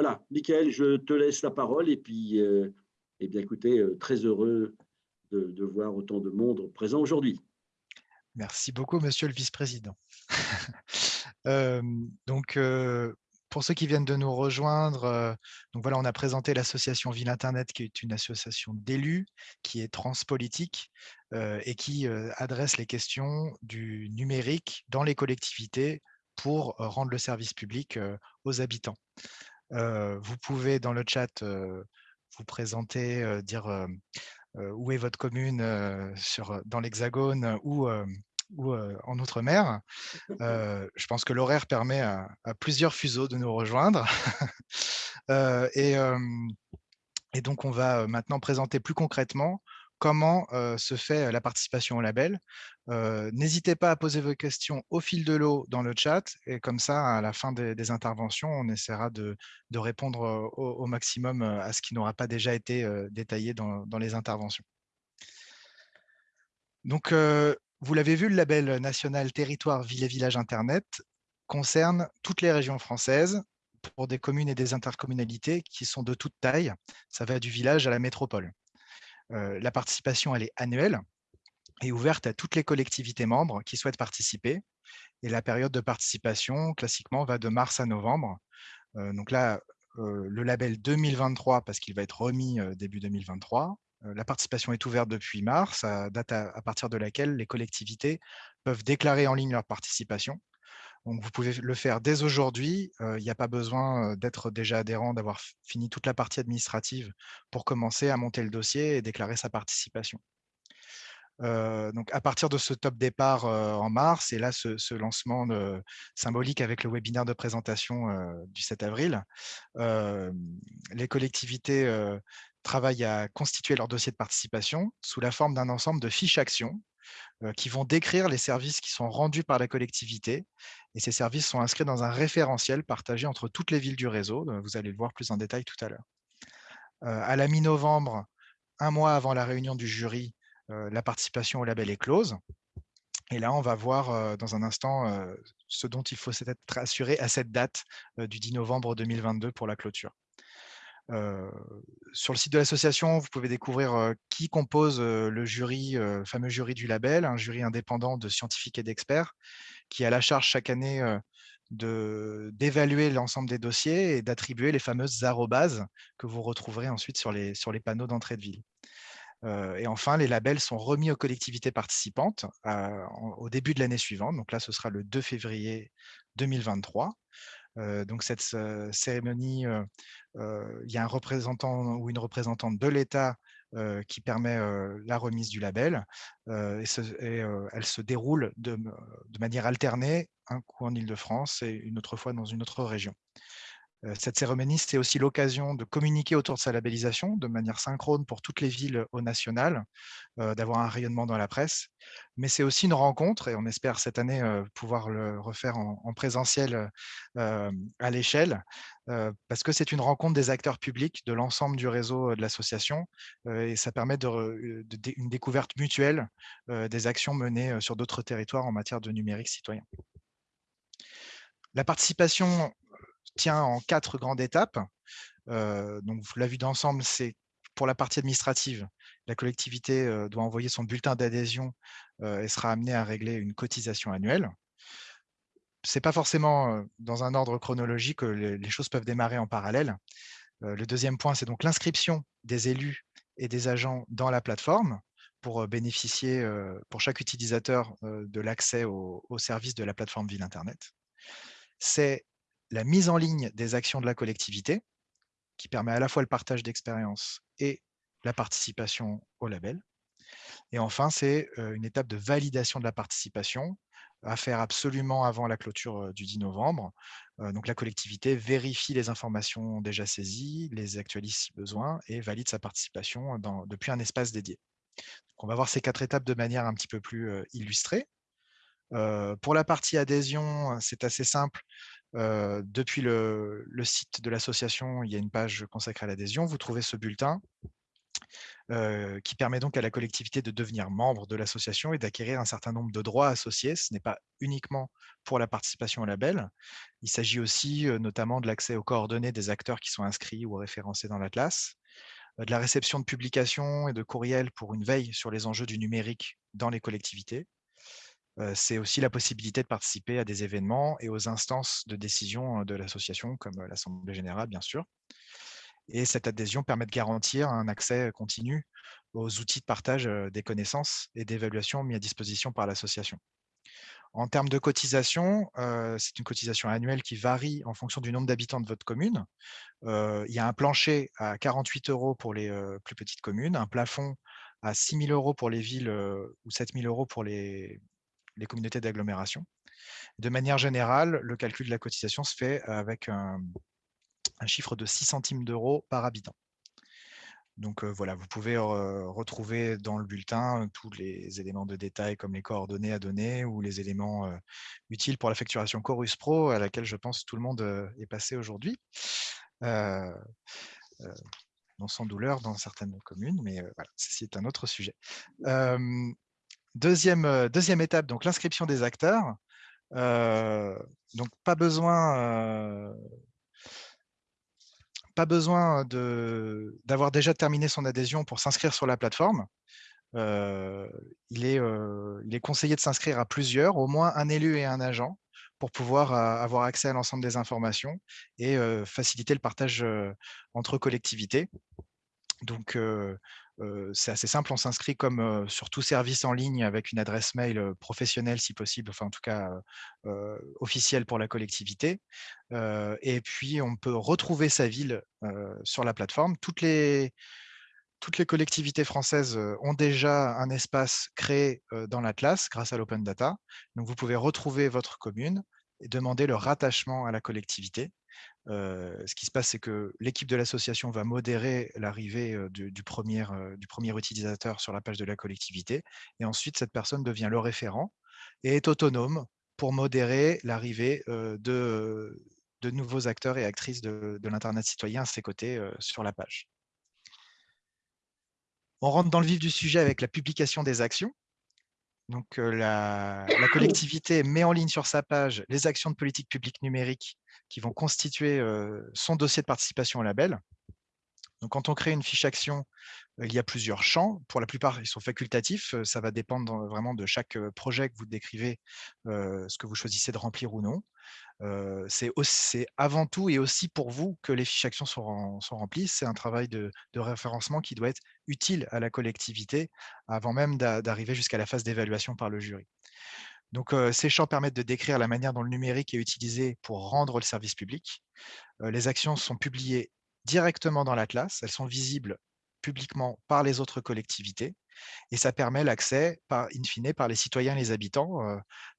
Voilà, Michael, je te laisse la parole et puis, euh, eh bien, écoutez, euh, très heureux de, voir autant de monde présent aujourd'hui. Merci beaucoup, monsieur le vice-président. euh, donc, pour ceux qui viennent de nous rejoindre, voilà, on a présenté l'association Ville Internet, qui est une association d'élus, qui est transpolitique et qui adresse les questions du numérique dans les collectivités pour rendre le service public aux habitants. Vous pouvez dans le chat vous présenter, dire où est votre commune sur, dans l'Hexagone ou ou en Outre-mer. je pense que l'horaire permet à, plusieurs fuseaux de nous rejoindre. et, et, donc, on va maintenant présenter plus concrètement comment se fait la participation au label. N'hésitez pas à poser vos questions au fil de l'eau dans le chat, et comme ça, à la fin des, interventions, on essaiera de, répondre au, maximum à ce qui n'aura pas déjà été détaillé dans, dans les interventions. Donc, vous l'avez vu, le label national Territoire Ville et Village Internet concerne toutes les régions françaises pour des communes et des intercommunalités qui sont de toute taille. Ça va du village à la métropole. Euh, la participation, elle est annuelle et ouverte à toutes les collectivités membres qui souhaitent participer. Et la période de participation, classiquement, va de mars à novembre. Euh, donc là, euh, le label 2023, parce qu'il va être remis début 2023, la participation est ouverte depuis mars, date à, partir de laquelle les collectivités peuvent déclarer en ligne leur participation. Donc, vous pouvez le faire dès aujourd'hui. Il n'y a pas besoin d'être déjà adhérent, d'avoir fini toute la partie administrative pour commencer à monter le dossier et déclarer sa participation. donc, à partir de ce top départ en mars, et là, ce, lancement symbolique avec le webinaire de présentation du 7 avril, les collectivités travaillent à constituer leur dossier de participation sous la forme d'un ensemble de fiches actions qui vont décrire les services qui sont rendus par la collectivité. Et ces services sont inscrits dans un référentiel partagé entre toutes les villes du réseau. Euh, vous allez le voir plus en détail tout à l'heure. Euh, à la mi-novembre, un mois avant la réunion du jury, la participation au label est close. Et là, on va voir dans un instant ce dont il faut s'être assuré à cette date du 10 novembre 2022 pour la clôture sur le site de l'association, vous pouvez découvrir qui compose le jury, fameux jury du label, un jury indépendant de scientifiques et d'experts, qui a la charge chaque année d'évaluer l'ensemble des dossiers et d'attribuer les fameuses arrobases que vous retrouverez ensuite sur les, sur les panneaux d'entrée de ville. et enfin, les labels sont remis aux collectivités participantes au début de l'année suivante. Donc là, ce sera le 2 février 2023 donc cette cérémonie, il y a un représentant ou une représentante de l'État qui permet la remise du label elle se déroule de, de, manière alternée, un coup en Ile-de-France et une autre fois dans une autre région. Cette cérémonie, c'est aussi l'occasion de communiquer autour de sa labellisation de manière synchrone pour toutes les villes au national, d'avoir un rayonnement dans la presse. Mais c'est aussi une rencontre, et on espère cette année pouvoir le refaire en, présentiel à l'échelle, parce que c'est une rencontre des acteurs publics de l'ensemble du réseau de l'association, et ça permet une découverte mutuelle des actions menées sur d'autres territoires en matière de numérique citoyen. La participation tient en quatre grandes étapes. Donc, la vue d'ensemble, c'est pour la partie administrative, la collectivité doit envoyer son bulletin d'adhésion et sera amenée à régler une cotisation annuelle. Ce n'est pas forcément dans un ordre chronologique que les choses peuvent démarrer en parallèle. Le deuxième point, c'est donc l'inscription des élus et des agents dans la plateforme pour bénéficier, pour chaque utilisateur, de l'accès au, au service de la plateforme Ville Internet. C'est la mise en ligne des actions de la collectivité, qui permet à la fois le partage d'expériences et la participation au label. Et enfin, c'est une étape de validation de la participation à faire absolument avant la clôture du 10 novembre. Donc la collectivité vérifie les informations déjà saisies, les actualise si besoin et valide sa participation depuis un espace dédié. on va voir ces quatre étapes de manière un petit peu plus illustrée. pour la partie adhésion, c'est assez simple depuis le, site de l'association, il y a une page consacrée à l'adhésion. Vous trouvez ce bulletin. qui permet donc à la collectivité de devenir membre de l'association et d'acquérir un certain nombre de droits associés. Ce n'est pas uniquement pour la participation au label. Il s'agit aussi notamment de l'accès aux coordonnées des acteurs qui sont inscrits ou référencés dans l'Atlas, de la réception de publications et de courriels pour une veille sur les enjeux du numérique dans les collectivités. C'est aussi la possibilité de participer à des événements et aux instances de décision de l'association, comme l'Assemblée générale, bien sûr. Et cette adhésion permet de garantir un accès continu aux outils de partage des connaissances et d'évaluation mis à disposition par l'association. En termes de cotisation, c'est une cotisation annuelle qui varie en fonction du nombre d'habitants de votre commune. il y a un plancher à 48 euros pour les plus petites communes, un plafond à 6 000 euros pour les villes ou 7 000 euros pour les, les communautés d'agglomération. De manière générale, le calcul de la cotisation se fait avec un, chiffre de 6 centimes d'euros par habitant. Donc voilà, vous pouvez retrouver dans le bulletin tous les éléments de détail comme les coordonnées à donner ou les éléments utiles pour la facturation Chorus Pro à laquelle je pense tout le monde est passé aujourd'hui. non sans douleur dans certaines communes, mais voilà, ceci un autre sujet. Deuxième, deuxième étape, donc l'inscription des acteurs. donc pas besoin pas besoin d'avoir déjà terminé son adhésion pour s'inscrire sur la plateforme. il, est, il est conseillé de s'inscrire à plusieurs, au moins un élu et un agent, pour pouvoir avoir accès à l'ensemble des informations et faciliter le partage entre collectivités. Donc, c'est assez simple, on s'inscrit comme sur tout service en ligne avec une adresse mail professionnelle si possible, enfin en tout cas officielle pour la collectivité. et puis on peut retrouver sa ville sur la plateforme. Toutes les, collectivités françaises ont déjà un espace créé dans l'Atlas grâce à l'Open Data. Donc vous pouvez retrouver votre commune et demander le rattachement à la collectivité ce qui se passe, c'est que l'équipe de l'association va modérer l'arrivée du, premier, utilisateur sur la page de la collectivité. Et ensuite, cette personne devient le référent et est autonome pour modérer l'arrivée de, nouveaux acteurs et actrices de l'Internet citoyen à ses côtés sur la page. On rentre dans le vif du sujet avec la publication des actions. Donc, la, collectivité met en ligne sur sa page les actions de politique publique numérique qui vont constituer son dossier de participation au label. Donc, quand on crée une fiche action, il y a plusieurs champs. Pour la plupart, ils sont facultatifs. Ça va dépendre vraiment de chaque projet que vous décrivez, ce que vous choisissez de remplir ou non c'est avant tout et aussi pour vous que les fiches actions sont, remplies. C'est un travail de, référencement qui doit être utile à la collectivité avant même d'arriver jusqu'à la phase d'évaluation par le jury. Donc, ces champs permettent de décrire la manière dont le numérique est utilisé pour rendre le service public. les actions sont publiées directement dans l'Atlas. Elles sont visibles publiquement par les autres collectivités et ça permet l'accès, in fine, par les citoyens et les habitants.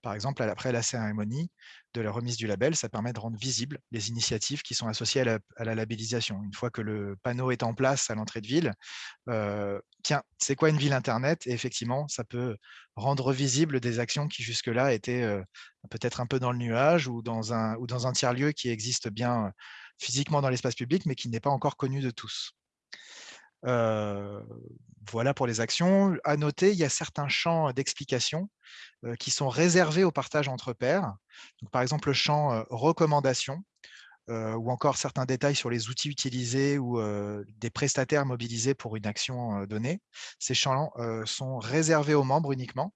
par exemple, après la cérémonie de la remise du label, ça permet de rendre visibles les initiatives qui sont associées à la, labellisation. Une fois que le panneau est en place à l'entrée de ville, tiens, c'est quoi une ville Internet? Et effectivement, ça peut rendre visible des actions qui jusque-là étaient peut-être un peu dans le nuage ou dans un, ou dans un tiers-lieu qui existe bien physiquement dans l'espace public, mais qui n'est pas encore connu de tous voilà pour les actions. À noter, il y a certains champs d'explication qui sont réservés au partage entre pairs. par exemple, le champ recommandation ou encore certains détails sur les outils utilisés ou des prestataires mobilisés pour une action donnée. Ces champs sont réservés aux membres uniquement.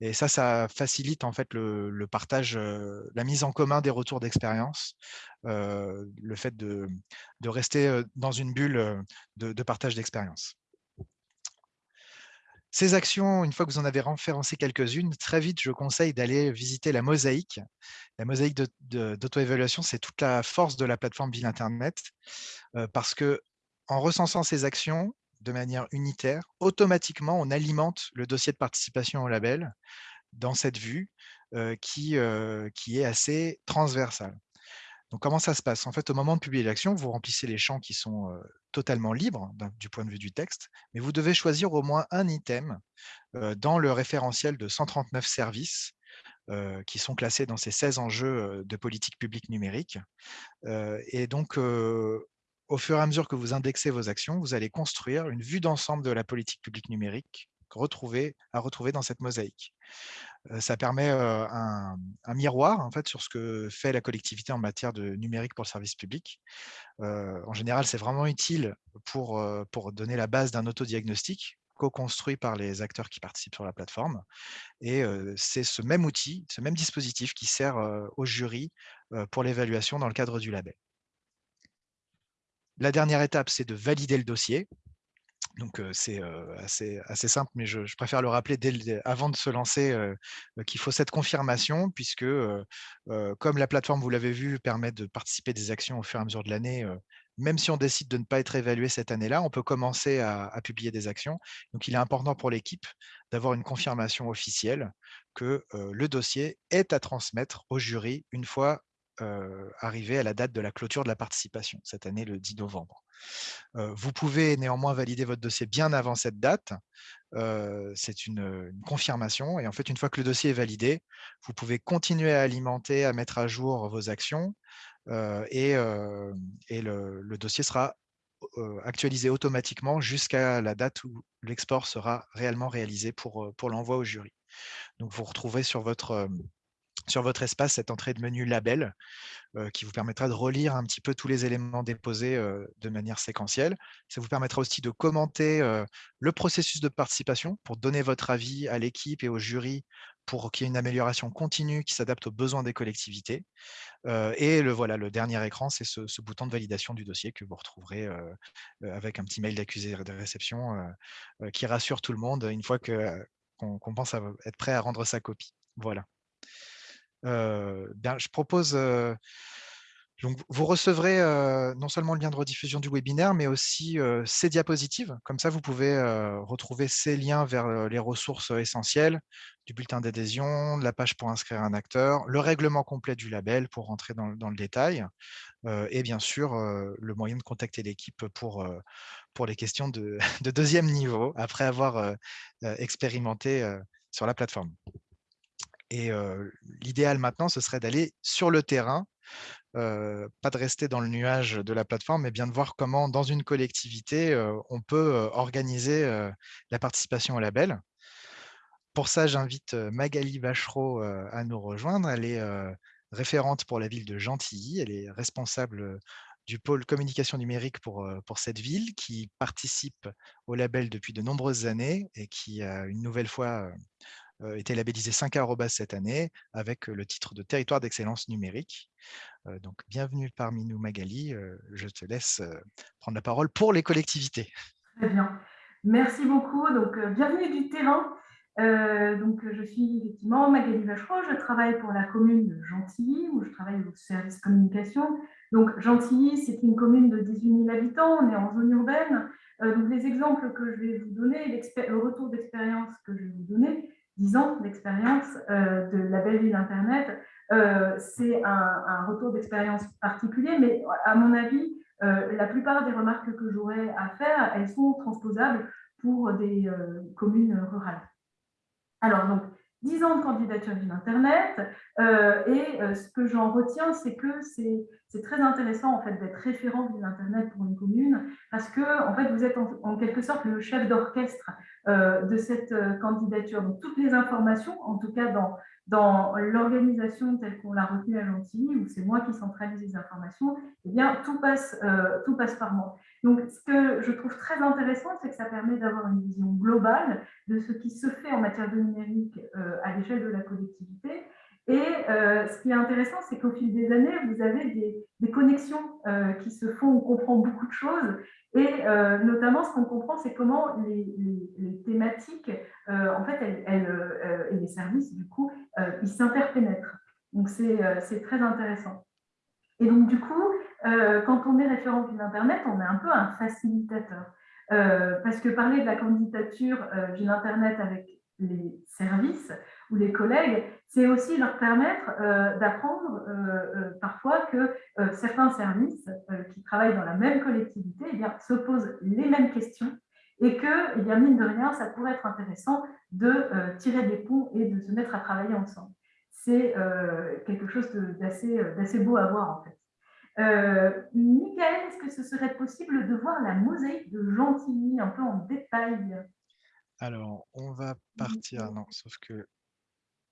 Et ça, ça facilite en fait le, partage, la mise en commun des retours d'expérience, le fait de, rester dans une bulle de, partage d'expérience. Ces actions, une fois que vous en avez référencé quelques-unes, très vite, je conseille d'aller visiter la mosaïque. La mosaïque d'auto-évaluation, c'est toute la force de la plateforme Ville Internet, parce que en recensant ces actions, de manière unitaire, automatiquement, on alimente le dossier de participation au label dans cette vue qui, qui est assez transversale. Donc, comment ça se passe? En fait, au moment de publier l'action, vous remplissez les champs qui sont totalement libres du point de vue du texte, mais vous devez choisir au moins un item dans le référentiel de 139 services qui sont classés dans ces 16 enjeux de politique publique numérique. et donc, au fur et à mesure que vous indexez vos actions, vous allez construire une vue d'ensemble de la politique publique numérique à retrouver dans cette mosaïque. Ça permet un, miroir en fait, sur ce que fait la collectivité en matière de numérique pour le service public. en général, c'est vraiment utile pour, pour donner la base d'un autodiagnostic co-construit par les acteurs qui participent sur la plateforme. Et c'est ce même outil, ce même dispositif qui sert au jury pour l'évaluation dans le cadre du label. La dernière étape, c'est de valider le dossier. Donc, c'est assez, simple, mais je, préfère le rappeler dès avant de se lancer qu'il faut cette confirmation, puisque comme la plateforme, vous l'avez vu, permet de participer des actions au fur et à mesure de l'année, même si on décide de ne pas être évalué cette année-là, on peut commencer à, publier des actions. Donc, il est important pour l'équipe d'avoir une confirmation officielle que le dossier est à transmettre au jury une fois arrivé à la date de la clôture de la participation, cette année le 10 novembre. Vous pouvez néanmoins valider votre dossier bien avant cette date. C'est une, confirmation. Et en fait, une fois que le dossier est validé, vous pouvez continuer à alimenter, à mettre à jour vos actions. et, le, dossier sera actualisé automatiquement jusqu'à la date où l'export sera réellement réalisé pour, pour l'envoi au jury. Donc, vous retrouverez sur votre sur votre espace cette entrée de menu label qui vous permettra de relire un petit peu tous les éléments déposés de manière séquentielle. Ça vous permettra aussi de commenter le processus de participation pour donner votre avis à l'équipe et au jury pour qu'il y ait une amélioration continue qui s'adapte aux besoins des collectivités. et le, voilà, le dernier écran, c'est ce, bouton de validation du dossier que vous retrouverez avec un petit mail d'accusé de réception qui rassure tout le monde une fois qu'on pense à être prêt à rendre sa copie. Voilà je propose vous recevrez non seulement le lien de rediffusion du webinaire, mais aussi ces diapositives. Comme ça, vous pouvez retrouver ces liens vers les ressources essentielles du bulletin d'adhésion, de la page pour inscrire un acteur, le règlement complet du label pour rentrer dans, le détail, et bien sûr, le moyen de contacter l'équipe pour, pour les questions de, de, deuxième niveau, après avoir expérimenté sur la plateforme. Et l'idéal maintenant, ce serait d'aller sur le terrain, pas de rester dans le nuage de la plateforme, mais bien de voir comment, dans une collectivité, on peut organiser la participation au label. Pour ça, j'invite Magali Vachereau à nous rejoindre. Elle est référente pour la ville de Gentilly. Elle est responsable du pôle communication numérique pour, pour cette ville qui participe au label depuis de nombreuses années et qui une nouvelle fois été labellisé 5 arrobas cette année avec le titre de territoire d'excellence numérique. donc, bienvenue parmi nous, Magali. je te laisse prendre la parole pour les collectivités. Très bien. Merci beaucoup. Donc, bienvenue du terrain. donc, je suis effectivement Magali Vachereau. Je travaille pour la commune de Gentilly, où je travaille au service communication. Donc, Gentilly, c'est une commune de 18 000 habitants. On est en zone urbaine. donc, les exemples que je vais vous donner, le retour d'expérience que je vais vous donner, 10 ans d'expérience euh, de la belle ville Internet, euh, c'est un, retour d'expérience particulier, mais à mon avis, euh, la plupart des remarques que j'aurais à faire, elles sont transposables pour des communes rurales. Alors, donc, 10 ans de candidature d'une Internet. Et ce que j'en retiens, c'est que c'est très intéressant en fait, d'être référent d'une Internet pour une commune parce que en fait, vous êtes en, quelque sorte le chef d'orchestre de cette candidature. Donc, toutes les informations, en tout cas dans, dans l'organisation telle qu'on l'a retenue à Gentilly, où c'est moi qui centralise les informations, eh bien, tout passe, euh, tout passe par moi. Donc, ce que je trouve très intéressant, c'est que ça permet d'avoir une vision globale de ce qui se fait en matière de numérique euh, à l'échelle de la collectivité et euh, ce qui est intéressant, c'est qu'au fil des années, vous avez des, connexions euh, qui se font, on comprend beaucoup de choses. Et euh, notamment, ce qu'on comprend, c'est comment les, thématiques, en fait, elles, et les services, du coup, ils s'interpénètrent. Donc, c'est très intéressant. Et donc, du coup, quand on est référent d'une Internet, on est un peu un facilitateur. parce que parler de la candidature d'une Internet avec les services ou les collègues, c'est aussi leur permettre euh, d'apprendre euh, euh, parfois que certains services qui travaillent dans la même collectivité eh bien, se posent les mêmes questions et que, eh bien, mine de rien, ça pourrait être intéressant de tirer des ponts et de se mettre à travailler ensemble. C'est quelque chose d'assez beau à voir en fait. Euh, Michael, est-ce que ce serait possible de voir la mosaïque de Gentilly un peu en détail? Alors, on va partir, non, sauf que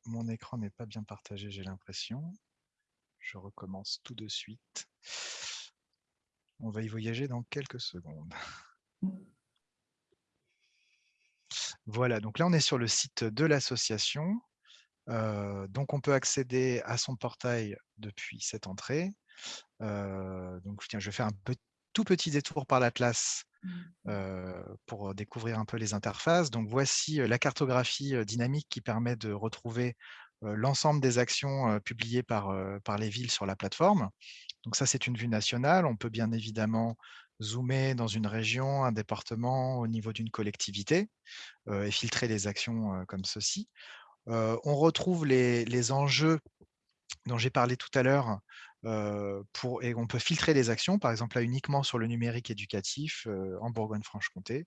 mon écran n'est pas bien partagé, j'ai l'impression. Je recommence tout de suite. On va y voyager dans quelques secondes. Voilà, donc là, on est sur le site de l'association. Euh, donc, on peut accéder à son portail depuis cette entrée. Euh, donc, je vais faire un tout petit détour par l'Atlas mmh. euh, pour découvrir un peu les interfaces. Donc, voici la cartographie dynamique qui permet de retrouver l'ensemble des actions publiées par, par les villes sur la plateforme. Donc ça, c'est une vue nationale. On peut bien évidemment zoomer dans une région, un département, au niveau d'une collectivité et filtrer les actions comme ceci. on retrouve les, les enjeux dont j'ai parlé tout à l'heure pour, et on peut filtrer les actions, par exemple là uniquement sur le numérique éducatif en Bourgogne-Franche-Comté.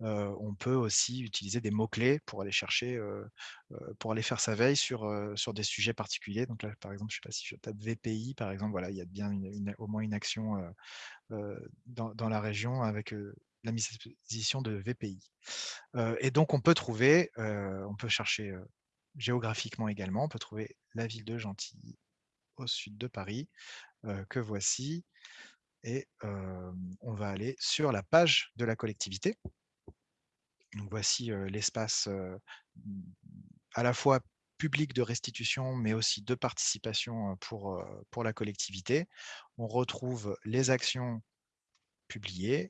on peut aussi utiliser des mots-clés pour aller chercher, pour aller faire sa veille sur, sur des sujets particuliers. Donc là, par exemple, je ne sais pas si je tape VPI, par exemple, voilà, il y a bien au moins une action dans, dans, la région avec la mise à disposition de VPI. et donc, on peut trouver, on peut chercher géographiquement également, on peut trouver la ville de Gentilly au sud de Paris, que voici. Et on va aller sur la page de la collectivité. Voici l'espace à la fois public de restitution, mais aussi de participation pour la collectivité. On retrouve les actions publiées,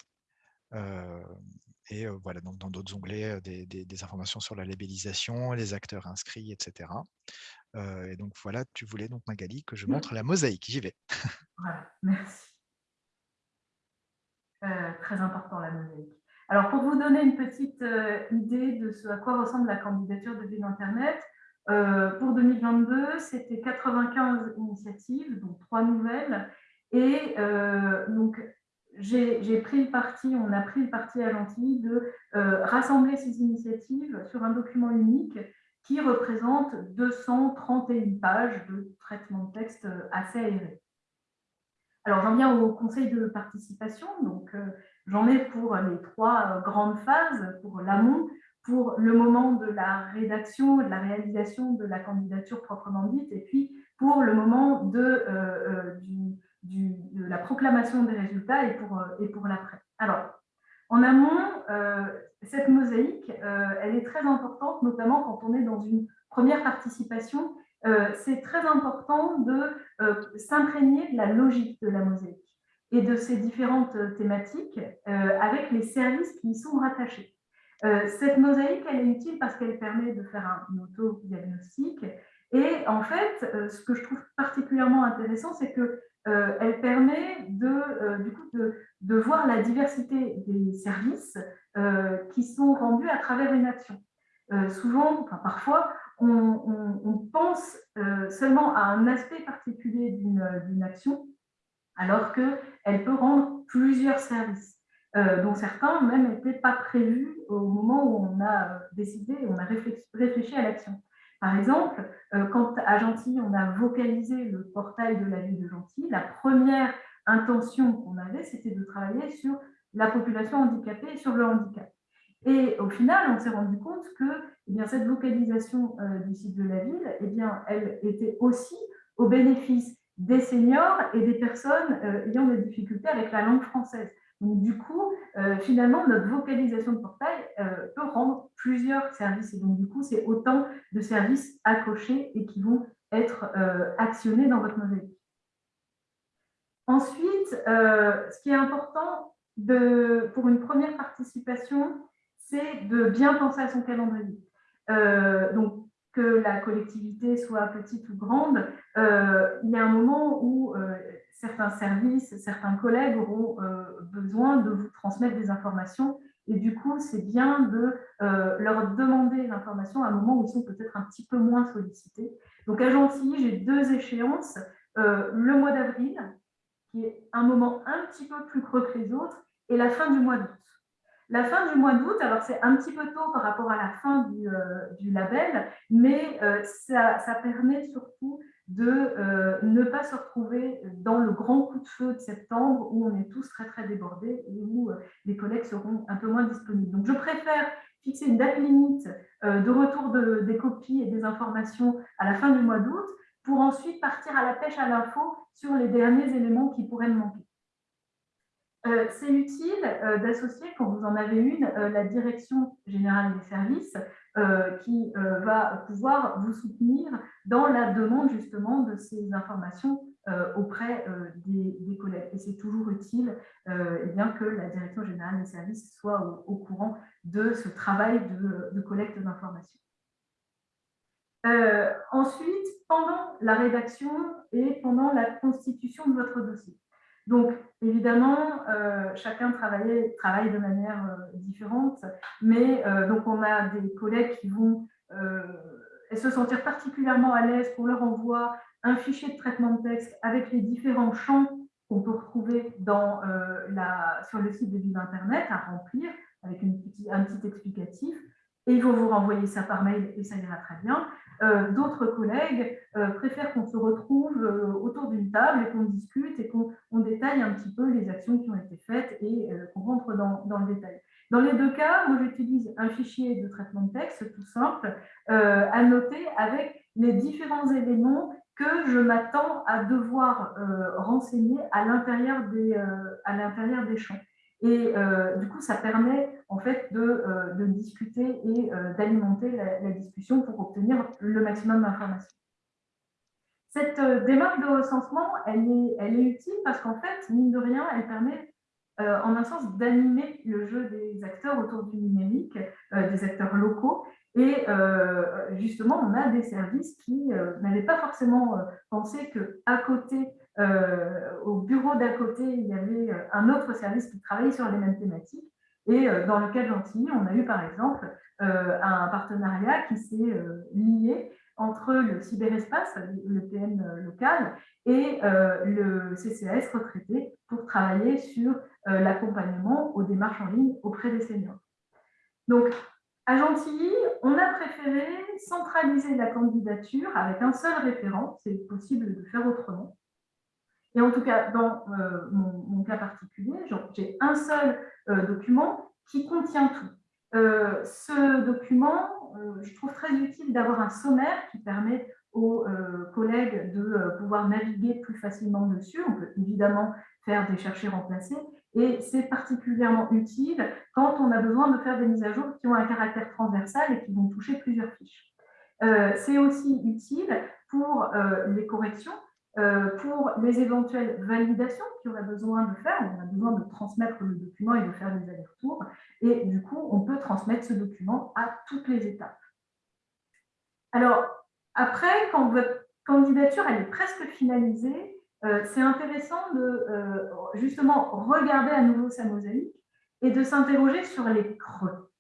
et voilà, donc dans d'autres onglets, des, des, informations sur la labellisation, les acteurs inscrits, etc et donc voilà, tu voulais donc Magali que je mmh. montre la mosaïque, j'y vais. Voilà, merci. très important la mosaïque. Alors pour vous donner une petite idée de ce à quoi ressemble la candidature de Ville Internet, pour 2022, c'était 95 initiatives, donc trois nouvelles. Et donc, j'ai pris le parti, on a pris le parti à Gentilly de rassembler ces initiatives sur un document unique qui représente 231 pages de traitement de texte euh, assez aéré. Alors, j'en viens au conseil de participation. Donc, euh, j'en ai pour les trois euh, grandes phases, pour l'amont, pour le moment de la rédaction de la réalisation de la candidature proprement dite, et puis pour le moment de, de la proclamation des résultats et pour, et pour l'après. Alors, en amont, euh, cette mosaïque, euh, elle est très importante, notamment quand on est dans une première participation. Euh, c'est très important de s'imprégner de la logique de la mosaïque et de ses différentes thématiques avec les services qui y sont rattachés. cette mosaïque, elle est utile parce qu'elle permet de faire un auto-diagnostic. Et en fait, ce que je trouve particulièrement intéressant, c'est que euh, elle permet de, euh, du coup, de, voir la diversité des services euh, qui sont rendus à travers une action. souvent, enfin, parfois, on, pense seulement à un aspect particulier d'une action, alors qu'elle peut rendre plusieurs services, dont certains même n'étaient pas prévus au moment où on a décidé, on a réfléchi à l'action. Par exemple, euh, quand à Gentilly, on a vocalisé le portail de la ville de Gentilly, la première intention qu'on avait, c'était de travailler sur la population handicapée et sur le handicap. Et au final, on s'est rendu compte que eh bien, cette vocalisation euh, du site de la ville, eh bien, elle était aussi au bénéfice des seniors et des personnes euh, ayant des difficultés avec la langue française. Donc, du coup, euh, finalement, notre vocalisation de portail euh, peut rendre plusieurs services. Et donc, du coup, c'est autant de services à cocher et qui vont être euh, actionnés dans votre mosaïque. Ensuite, ce qui est important pour une première participation, c'est de bien penser à son calendrier. donc, que la collectivité soit petite ou grande, il y a un moment où certains services, certains collègues auront euh, besoin de vous transmettre des informations. Et du coup, c'est bien de euh, leur demander l'information à un moment où ils sont peut-être un petit peu moins sollicités. Donc à Gentilly, j'ai deux échéances. Euh, le mois d'avril, qui est un moment un petit peu plus creux que les autres, et la fin du mois d'août. La fin du mois d'août, alors c'est un petit peu tôt par rapport à la fin du, label, mais ça, ça, permet surtout de ne pas se retrouver dans le grand coup de feu de septembre où on est tous très très débordés et où les collègues seront un peu moins disponibles. Donc je préfère fixer une date limite de retour des copies et des informations à la fin du mois d'août pour ensuite partir à la pêche à l'info sur les derniers éléments qui pourraient me manquer. Euh, c'est utile euh, d'associer, quand vous en avez une, euh, la direction générale des services qui va pouvoir vous soutenir dans la demande justement de ces informations auprès des, collègues. Et c'est toujours utile eh bien, que la direction générale des services soit au, courant de ce travail de collecte d'informations. ensuite, pendant la rédaction et pendant la constitution de votre dossier. Donc, évidemment, euh, chacun travaille, de manière euh, différente, mais euh, donc on a des collègues qui vont se sentir particulièrement à l'aise pour leur envoi un fichier de traitement de texte avec les différents champs qu'on peut retrouver sur le site de Vive Internet à remplir avec un petit explicatif. Et ils vont vous renvoyer ça par mail et ça ira très bien. Euh, d'autres collègues euh, préfèrent qu'on se retrouve euh, autour d'une table et qu'on discute et qu'on détaille un petit peu les actions qui ont été faites et qu'on rentre dans, le détail. Dans les deux cas, moi j'utilise un fichier de traitement de texte tout simple à noter avec les différents éléments que je m'attends à devoir renseigner à l'intérieur des, des champs. Et euh, du coup, ça permet en fait de, euh, discuter et euh, d'alimenter la, discussion pour obtenir le maximum d'informations. Cette démarche de recensement, elle est, elle est utile parce qu'en fait, mine de rien, elle permet en un sens d'animer le jeu des acteurs autour du numérique, des acteurs locaux. Et justement, on a des services qui n'avaient pas forcément pensé qu'à côté au bureau d'à côté, il y avait euh, un autre service qui travaillait sur les mêmes thématiques. Et euh, dans le cas de Gentilly, on a eu par exemple un partenariat qui s'est lié entre le cyberespace, le PM local, et le CCAS retraité pour travailler sur l'accompagnement aux démarches en ligne auprès des seniors. Donc, à Gentilly, on a préféré centraliser la candidature avec un seul référent, c'est possible de faire autrement, et en tout cas, dans euh, mon, cas particulier, j'ai un seul euh, document qui contient tout. Euh, ce document, je trouve très utile d'avoir un sommaire qui permet aux collègues de pouvoir naviguer plus facilement dessus. On peut évidemment faire des cherchés remplacés. Et c'est particulièrement utile quand on a besoin de faire des mises à jour qui ont un caractère transversal et qui vont toucher plusieurs fiches. c'est aussi utile pour les corrections pour les éventuelles validations qu'il aurait besoin de faire, on a besoin de transmettre le document et de faire des allers-retours, et du coup, on peut transmettre ce document à toutes les étapes. Alors, après, quand votre candidature elle est presque finalisée, euh, c'est intéressant de euh, justement regarder à nouveau sa mosaïque et de s'interroger sur les creux.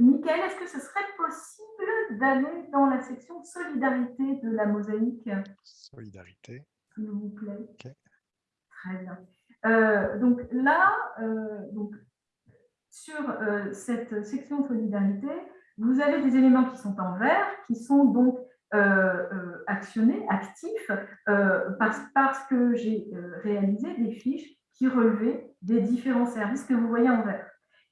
Michael, est-ce que ce serait possible d'aller dans la section solidarité de la mosaïque? Solidarité. S'il vous plaît. Très bien. Euh, donc là, euh, donc, sur euh, cette section solidarité, vous avez des éléments qui sont en vert, qui sont donc actionnés, actifs, parce, parce, que j'ai réalisé des fiches qui relevaient des différents services que vous voyez en vert.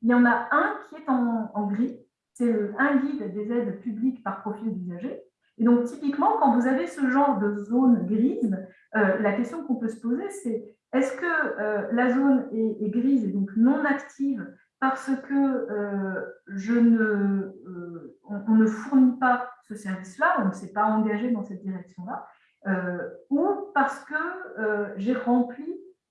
Il y en a un qui est en, gris, c'est un guide des aides publiques par profil d'usager. Et donc, typiquement, quand vous avez ce genre de zone grise, euh, la question qu'on peut se poser, c'est est-ce que euh, la zone est, grise et donc non active parce que euh, je ne, on, ne fournit pas ce service-là, on ne s'est pas engagé dans cette direction-là, ou parce que j'ai rempli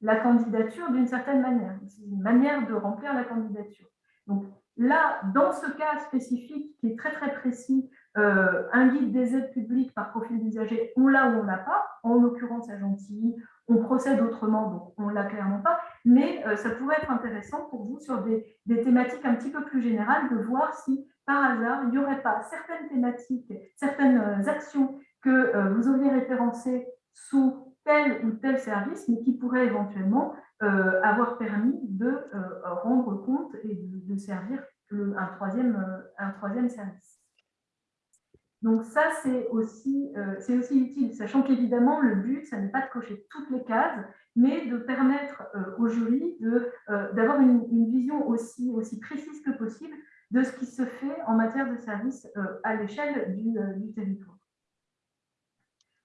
la candidature d'une certaine manière. Une manière de remplir la candidature. Donc là, dans ce cas spécifique qui est très très précis, euh, un guide des aides publiques par profil d'usager, on l'a ou on l'a pas. En l'occurrence à Gentilly, on procède autrement, donc on l'a clairement pas. Mais euh, ça pourrait être intéressant pour vous sur des, thématiques un petit peu plus générales de voir si par hasard il n'y aurait pas certaines thématiques, certaines euh, actions que vous auriez référencées sous tel ou tel service, mais qui pourrait éventuellement euh, avoir permis de euh, rendre compte et de, servir un, troisième, euh, un troisième service. Donc ça, c'est aussi, aussi utile, sachant qu'évidemment, le but, ça n'est pas de cocher toutes les cases, mais de permettre au jury d'avoir une, vision aussi, aussi précise que possible de ce qui se fait en matière de services à l'échelle du territoire.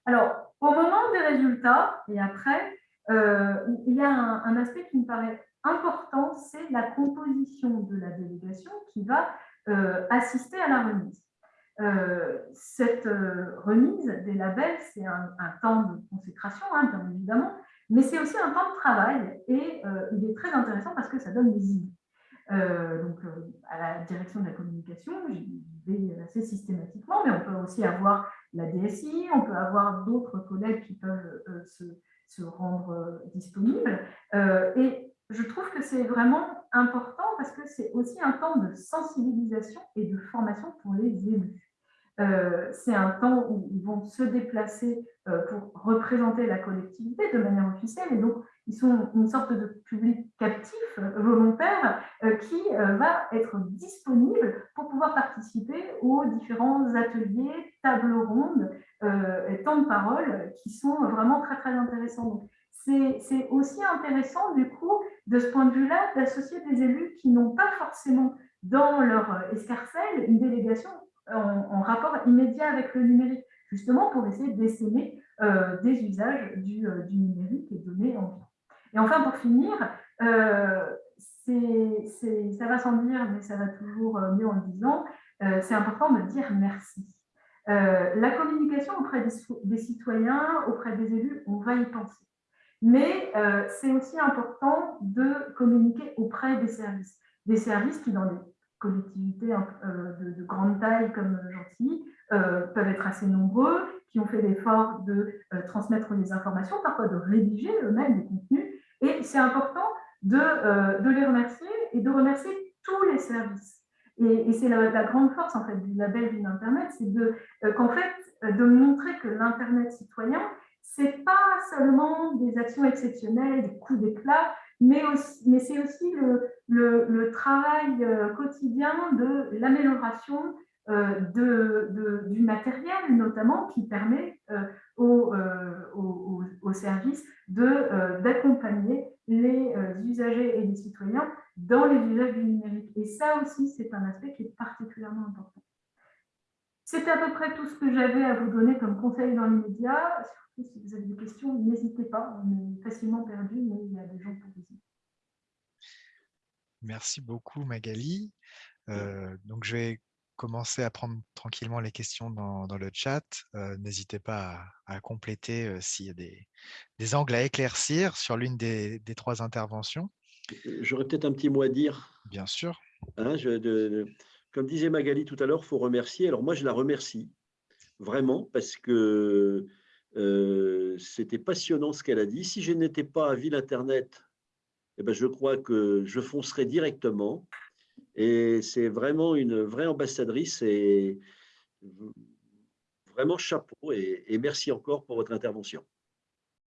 Alors, au moment des résultats et après, euh, il y a un, aspect qui me paraît important, c'est la composition de la délégation qui va euh, assister à la remise. Euh, cette remise des labels, c'est un, temps de consécration, hein, bien évidemment, mais c'est aussi un temps de travail et il est très intéressant parce que ça donne des idées. Euh, donc, euh, à la direction de la communication, j'y vais assez systématiquement, mais on peut aussi avoir la DSI, on peut avoir d'autres collègues qui peuvent euh, se, se, rendre disponibles. et je trouve que c'est vraiment important parce que c'est aussi un temps de sensibilisation et de formation pour les élus. c'est un temps où ils vont se déplacer pour représenter la collectivité de manière officielle et donc ils sont une sorte de public captif euh, volontaire euh, qui euh, va être disponible pour pouvoir participer aux différents ateliers, tables rondes temps de parole qui sont vraiment très très intéressants. C'est aussi intéressant du coup de ce point de vue-là d'associer des élus qui n'ont pas forcément dans leur escarcelle une délégation en, rapport immédiat avec le numérique, justement pour essayer d'essaimer des usages du, du numérique et donner envie. Et enfin, pour finir, euh, ça va sans dire, mais ça va toujours euh, mieux en le disant, euh, c'est important de dire merci. la communication auprès des, citoyens, auprès des élus, on va y penser. Mais c'est aussi important de communiquer auprès des services. Des services qui, dans des collectivités de, de, grande taille comme Gentilly, peuvent être assez nombreux, qui ont fait l'effort de transmettre des informations, parfois de rédiger eux-mêmes des contenus, c'est important de, euh, de, les remercier et de remercier tous les services. Et, c'est la, grande force en fait, du label d'une Internet, c'est de, euh, qu'en fait, euh, de montrer que l'Internet citoyen, c'est pas seulement des actions exceptionnelles, des coups d'éclat, mais, mais c'est aussi le, travail quotidien de l'amélioration du matériel notamment qui permet euh, aux, euh, services d'accompagner les usagers et les citoyens dans les usages du numérique. Et ça aussi, c'est un aspect qui est particulièrement important. C'est à peu près tout ce que j'avais à vous donner comme conseil dans l'immédiat. Surtout si vous avez des questions, n'hésitez pas. On est facilement perdu, mais il y a des gens pour vous. Merci beaucoup Magali. donc je vais commencer à prendre tranquillement les questions dans, le chat. Euh, n'hésitez pas à, compléter euh, s'il y a des, angles à éclaircir sur l'une des, trois interventions. J'aurais peut-être un petit mot à dire. Bien sûr. Hein, comme disait Magali tout à l'heure, il faut remercier. Alors moi, je la remercie vraiment parce que euh, c'était passionnant ce qu'elle a dit. Si je n'étais pas à Ville Internet, eh ben, je crois que je foncerais directement et c'est vraiment une vraie ambassadrice et vraiment chapeau et, merci encore pour votre intervention.